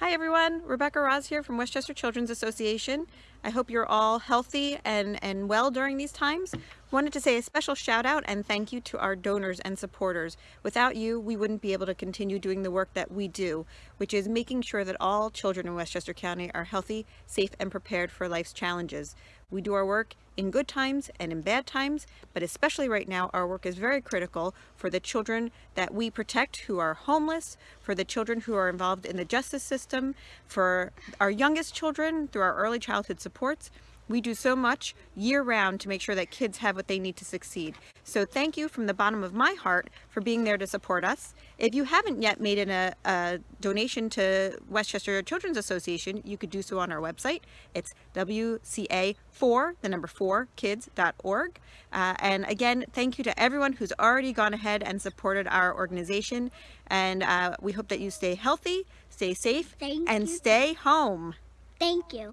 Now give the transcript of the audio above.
Hi everyone, Rebecca Roz here from Westchester Children's Association. I hope you're all healthy and, and well during these times. Wanted to say a special shout out and thank you to our donors and supporters. Without you, we wouldn't be able to continue doing the work that we do, which is making sure that all children in Westchester County are healthy, safe, and prepared for life's challenges. We do our work in good times and in bad times, but especially right now, our work is very critical for the children that we protect who are homeless, for the children who are involved in the justice system, for our youngest children through our early childhood supports, we do so much year round to make sure that kids have what they need to succeed. So thank you from the bottom of my heart for being there to support us. If you haven't yet made an, a, a donation to Westchester Children's Association, you could do so on our website. It's WCA4, the number 4, kids.org. Uh, and again, thank you to everyone who's already gone ahead and supported our organization. And uh, we hope that you stay healthy, stay safe, Thank and you. stay home. Thank you.